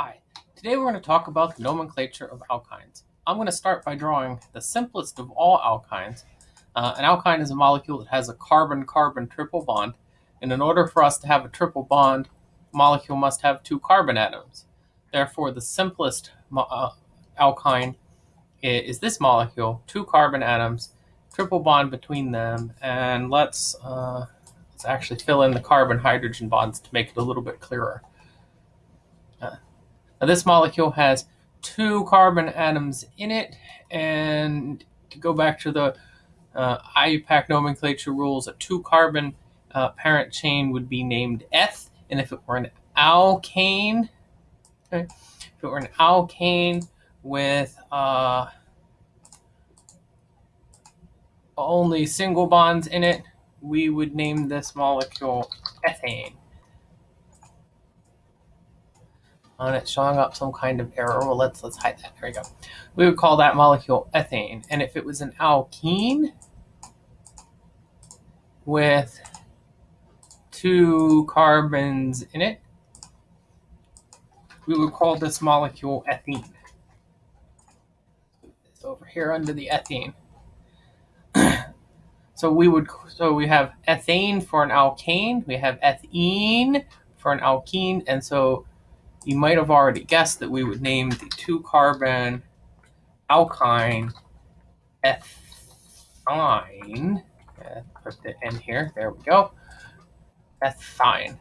Hi, today we're going to talk about the nomenclature of alkynes. I'm going to start by drawing the simplest of all alkynes. Uh, an alkyne is a molecule that has a carbon-carbon triple bond, and in order for us to have a triple bond, molecule must have two carbon atoms. Therefore, the simplest uh, alkyne is this molecule, two carbon atoms, triple bond between them, and let's, uh, let's actually fill in the carbon-hydrogen bonds to make it a little bit clearer. Uh, now this molecule has two carbon atoms in it, and to go back to the uh, IUPAC nomenclature rules, a two carbon uh, parent chain would be named eth, and if it were an alkane, okay, if it were an alkane with uh, only single bonds in it, we would name this molecule ethane. On it showing up some kind of error. Well, oh, let's let's hide that. There we go. We would call that molecule ethane. And if it was an alkene with two carbons in it, we would call this molecule ethene. It's over here under the ethene. so we would so we have ethane for an alkane, we have ethene for an alkene, and so you might have already guessed that we would name the two carbon alkyne ethyne. put the N here. There we go. Ethyne.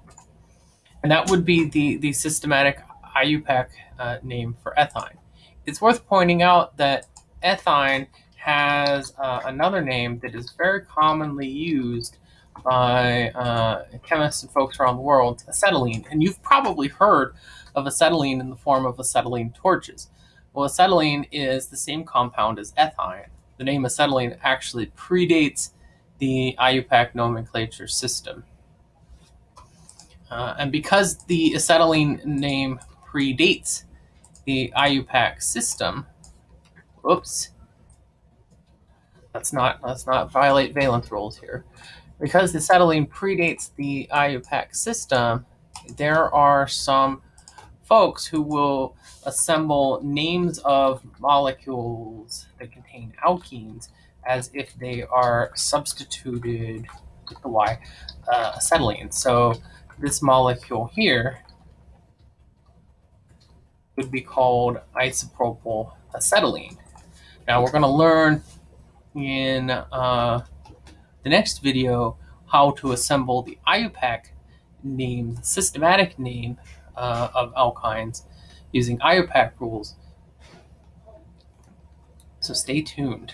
And that would be the, the systematic IUPAC uh, name for ethyne. It's worth pointing out that ethyne has uh, another name that is very commonly used by uh, chemists and folks around the world, acetylene. And you've probably heard of acetylene in the form of acetylene torches. Well, acetylene is the same compound as ethyne. The name acetylene actually predates the IUPAC nomenclature system. Uh, and because the acetylene name predates the IUPAC system, whoops, let's not, let's not violate valence rules here. Because the acetylene predates the IUPAC system, there are some folks who will assemble names of molecules that contain alkenes as if they are substituted with the Y uh, acetylene. So this molecule here would be called isopropyl acetylene. Now we're going to learn in uh, the next video how to assemble the IUPAC name, the systematic name uh, of alkynes using IUPAC rules. So stay tuned.